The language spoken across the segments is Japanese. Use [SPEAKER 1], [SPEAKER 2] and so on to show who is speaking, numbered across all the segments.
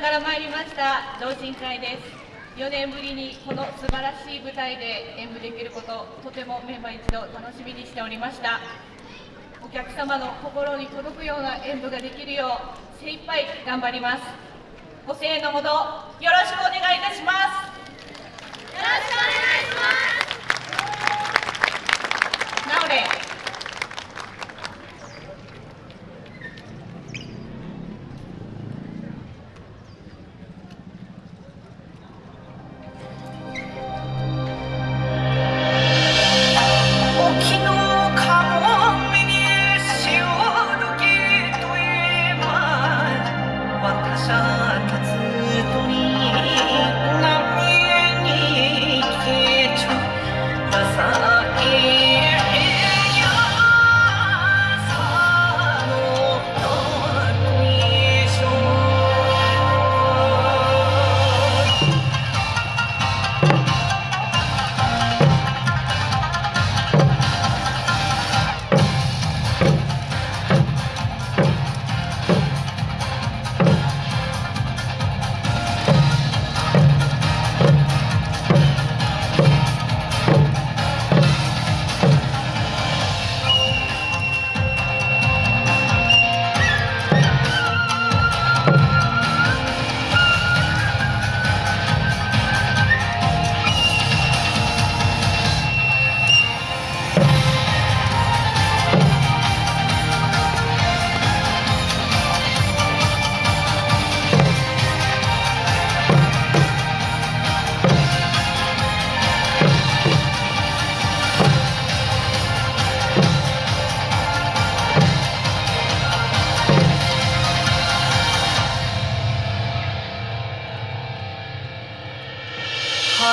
[SPEAKER 1] から参りました同人会です。4年ぶりにこの素晴らしい舞台で演舞できることとてもメンバー一同楽しみにしておりました。お客様の心に届くような演舞ができるよう精一杯頑張ります。ご声援のほどよろしくお願いいたします。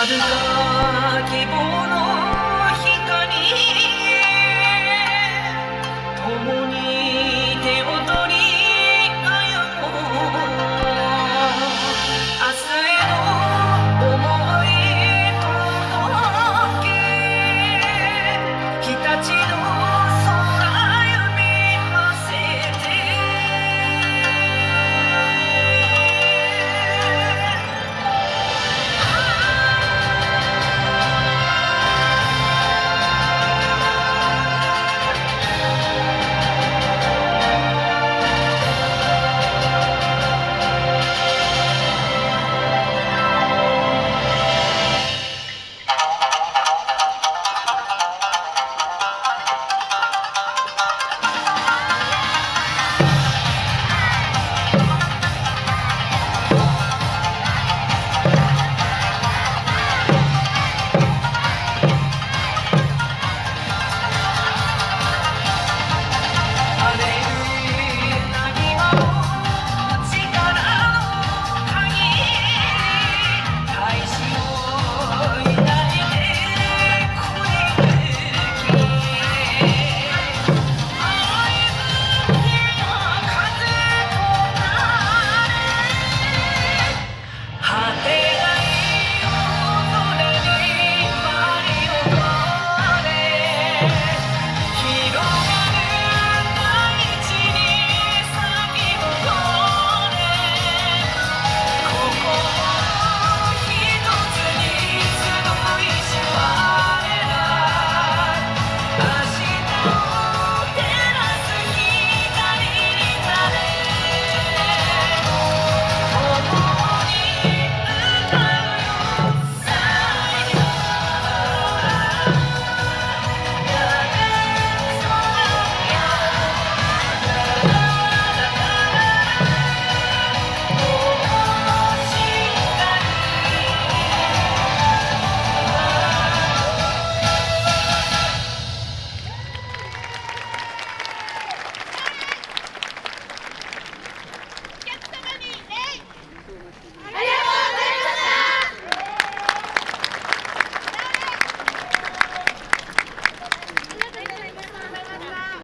[SPEAKER 2] Lord, keep on.